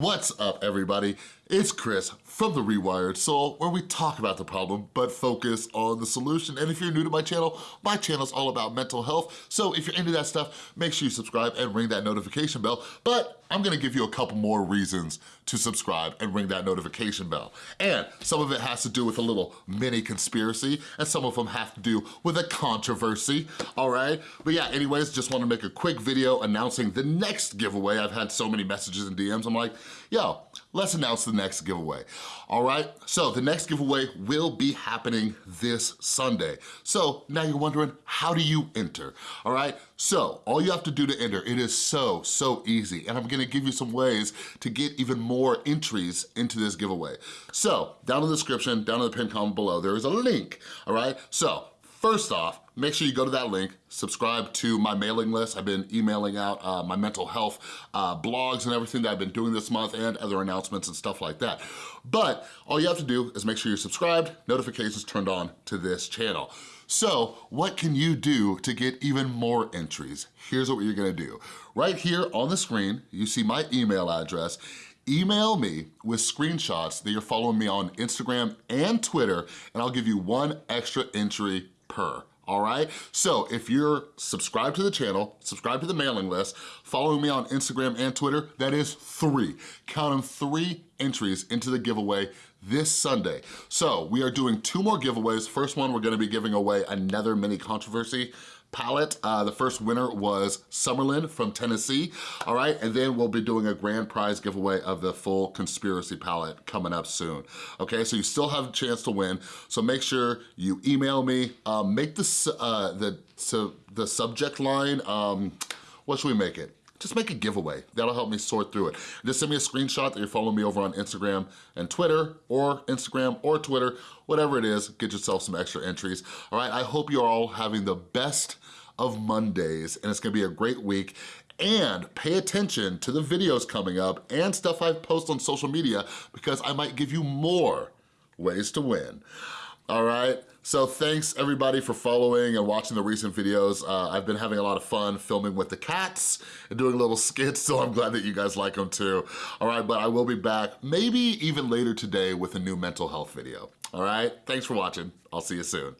What's up everybody? It's Chris from The Rewired Soul where we talk about the problem but focus on the solution. And if you're new to my channel, my channel's all about mental health. So if you're into that stuff, make sure you subscribe and ring that notification bell. But I'm gonna give you a couple more reasons to subscribe and ring that notification bell. And some of it has to do with a little mini conspiracy and some of them have to do with a controversy, all right? But yeah, anyways, just wanna make a quick video announcing the next giveaway. I've had so many messages and DMs, I'm like, yo, let's announce the next giveaway. All right, so the next giveaway will be happening this Sunday. So now you're wondering, how do you enter? All right, so all you have to do to enter, it is so, so easy. And I'm gonna give you some ways to get even more entries into this giveaway. So down in the description, down in the pinned comment below, there is a link, all right? So First off, make sure you go to that link, subscribe to my mailing list. I've been emailing out uh, my mental health uh, blogs and everything that I've been doing this month and other announcements and stuff like that. But all you have to do is make sure you're subscribed, notifications turned on to this channel. So what can you do to get even more entries? Here's what you're gonna do. Right here on the screen, you see my email address email me with screenshots that you're following me on Instagram and Twitter, and I'll give you one extra entry per all right? So if you're subscribed to the channel, subscribe to the mailing list, following me on Instagram and Twitter, that is three. Count them three entries into the giveaway this Sunday. So we are doing two more giveaways. First one, we're gonna be giving away another mini controversy palette. Uh, the first winner was Summerlin from Tennessee, all right? And then we'll be doing a grand prize giveaway of the full Conspiracy palette coming up soon, okay? So you still have a chance to win, so make sure you email me, um, make the, uh, the, so the subject line, um, what should we make it? Just make a giveaway. That'll help me sort through it. Just send me a screenshot that you're following me over on Instagram and Twitter, or Instagram or Twitter, whatever it is, get yourself some extra entries. All right, I hope you're all having the best of Mondays, and it's gonna be a great week and pay attention to the videos coming up and stuff I post on social media because I might give you more ways to win all right? So thanks everybody for following and watching the recent videos. Uh, I've been having a lot of fun filming with the cats and doing little skits, so I'm glad that you guys like them too. All right, but I will be back maybe even later today with a new mental health video. All right, thanks for watching. I'll see you soon.